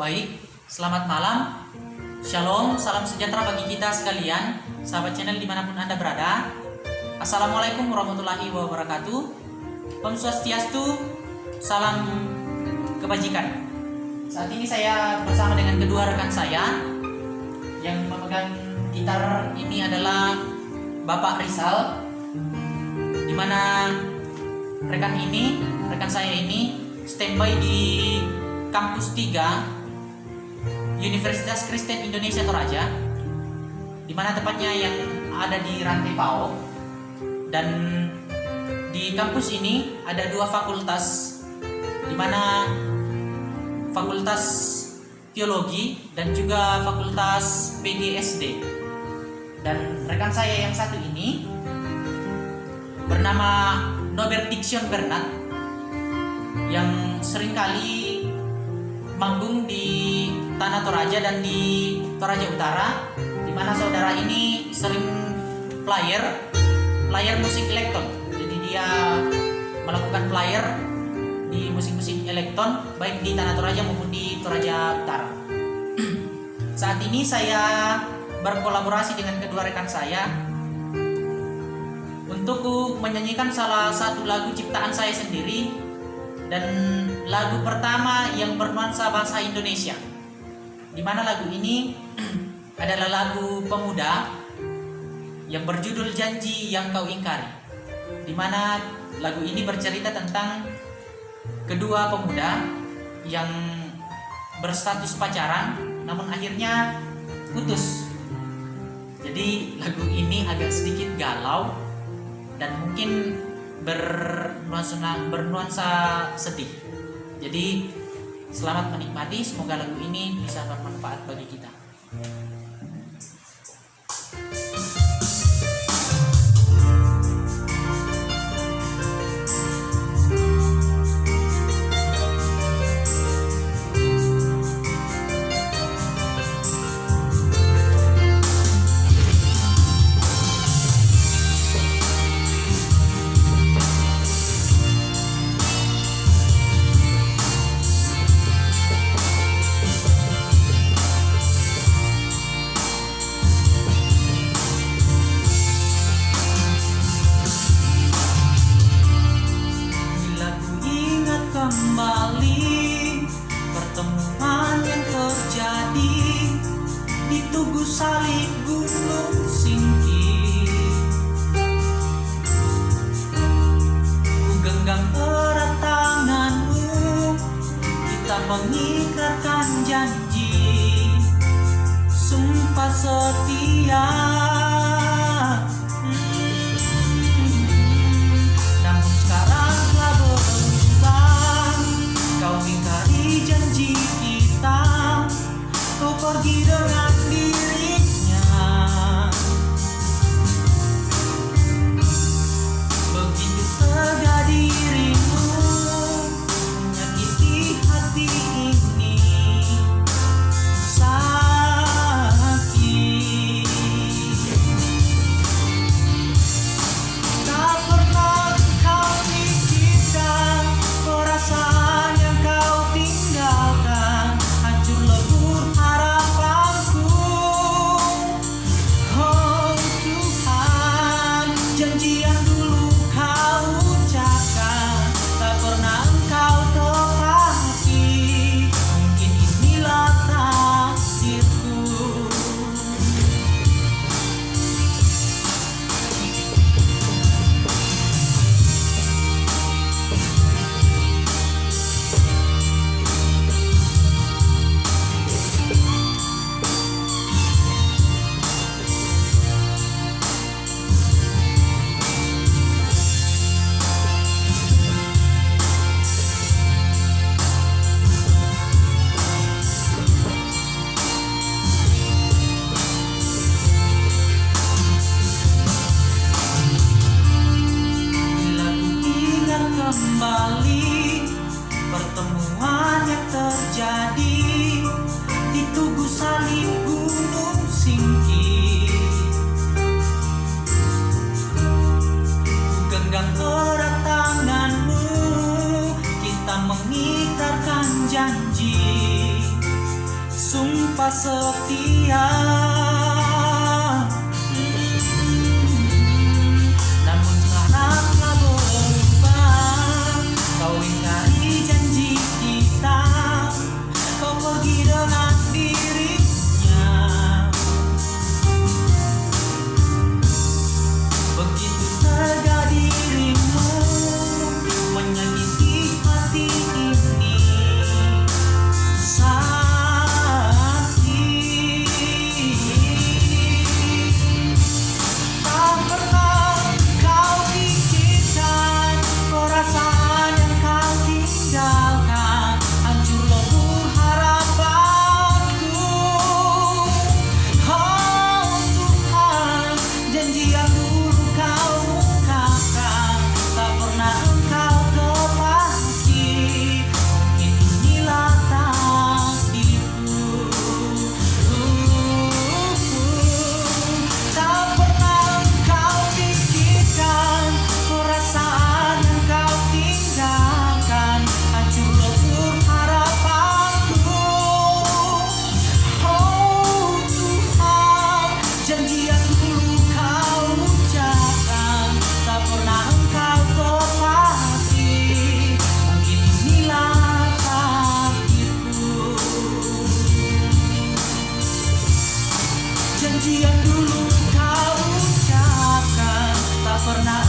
Baik, selamat malam. Shalom, salam sejahtera bagi kita sekalian, sahabat channel di mana pun Anda berada. Assalamualaikum warahmatullahi wabarakatuh. Om Swastiastu, salam kebajikan. Saat ini saya bersama dengan kedua rekan saya yang memegang gitar ini adalah Bapak Rizal, di mana rekan ini, rekan saya ini standby di kampus 3 Universitas Kristen Indonesia Toraja di mana tepatnya yang ada di Rantai Pao. Dan di kampus ini ada dua fakultas di mana fakultas teologi dan juga fakultas PGSD dan rekan saya yang satu ini bernama Norbert Diction Bernard yang sering kali manggung di Tanah Toraja dan di Toraja Utara di mana saudara ini sering player player musik elektron. Jadi dia melakukan player di musik-musik elektron baik di Tanah Toraja maupun di Toraja Utara. Saat ini saya berkolaborasi dengan kedua rekan saya untuk menyanyikan salah satu lagu ciptaan saya sendiri dan lagu pertama yang bernuansa bahasa Indonesia di mana lagu ini adalah lagu pemuda yang berjudul Janji Yang Kau Ingkari. Di mana lagu ini bercerita tentang kedua pemuda yang berstatus pacaran namun akhirnya putus. Jadi lagu ini agak sedikit galau dan mungkin bernuansa bernuansa sedih. Jadi Selamat menikmati, semoga lagu ini bisa bermanfaat bagi kita. salib gunung singki Ku genggam erat tanganmu Kita mengikatkan janji. Sumpah setia mengingkarkan janji. Sumpah setia. Hmm. Namun karena telah berubah Kau ingat dulu kau ucapkan tak pernah